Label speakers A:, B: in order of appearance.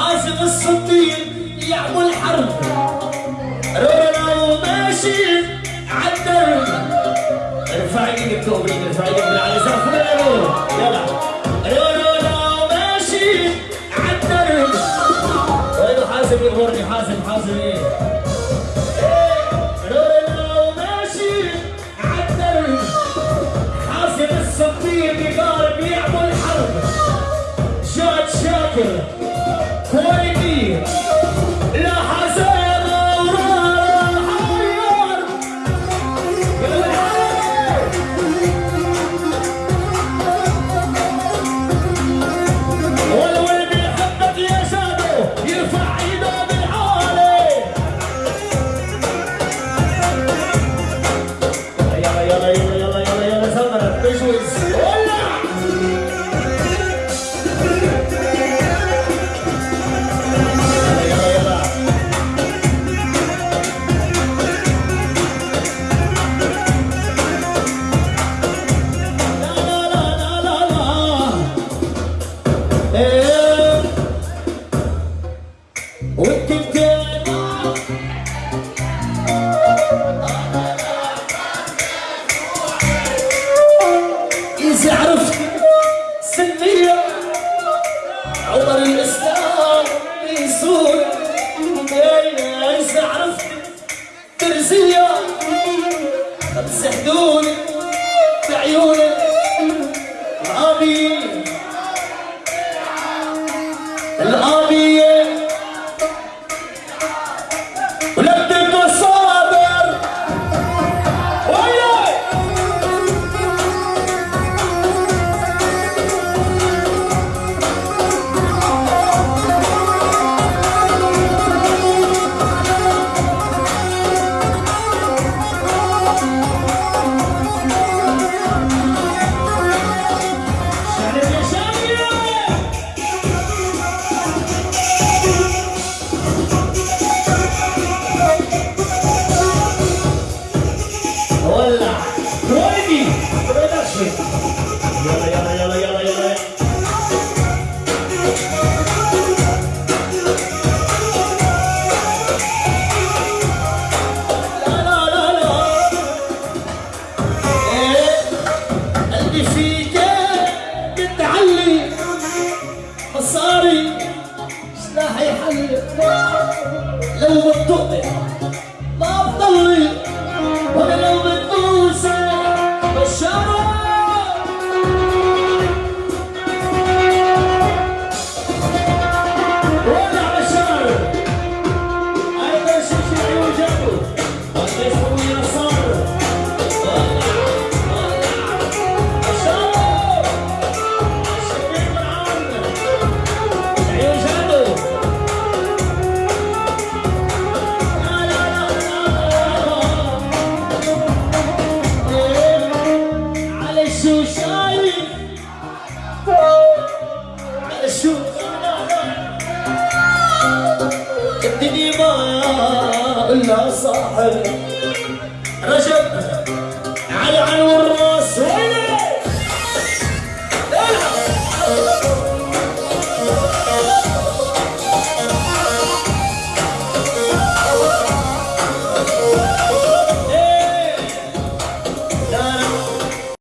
A: حاسب الصديق يعمل حرب. رونا وماشي عالدرب ارفع إيدك توبيك ارفع إيدك من على زفيرو يلا. رونا وماشي عالدرب وينو حاسب يغورني حازم حازم. إيه؟ Something you got. عمر الإسلام يسور إذا عرفت ترزية. مسحدوني بعيوني. الأبي الأبي ولدك برودكشن يلا يلا يلا يلا يلا إيه مصاري سلاحي حل لو بتطقي ما الدنيا ما إلا صاحب رجب.